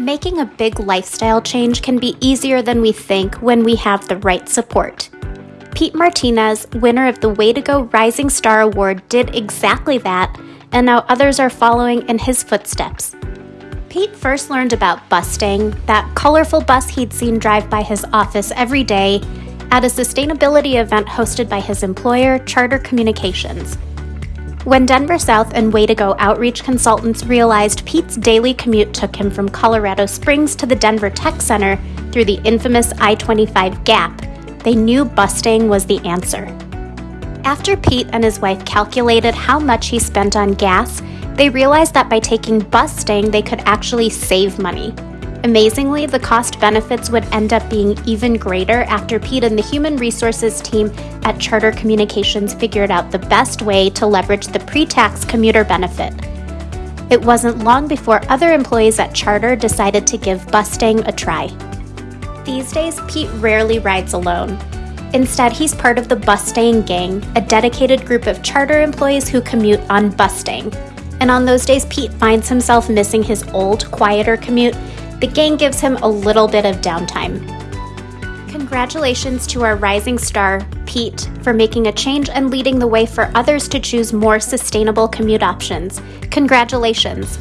Making a big lifestyle change can be easier than we think when we have the right support. Pete Martinez, winner of the Way to Go Rising Star Award, did exactly that, and now others are following in his footsteps. Pete first learned about Bustang, that colorful bus he'd seen drive by his office every day, at a sustainability event hosted by his employer, Charter Communications. When Denver South and Way to Go outreach consultants realized Pete's daily commute took him from Colorado Springs to the Denver Tech Center through the infamous I 25 gap, they knew Bustang was the answer. After Pete and his wife calculated how much he spent on gas, they realized that by taking Bustang, they could actually save money. Amazingly, the cost benefits would end up being even greater after Pete and the human resources team at Charter Communications figured out the best way to leverage the pre tax commuter benefit. It wasn't long before other employees at Charter decided to give Bustang a try. These days, Pete rarely rides alone. Instead, he's part of the Bustang Gang, a dedicated group of charter employees who commute on Bustang. And on those days Pete finds himself missing his old, quieter commute, the gang gives him a little bit of downtime. Congratulations to our rising star, Pete, for making a change and leading the way for others to choose more sustainable commute options. Congratulations!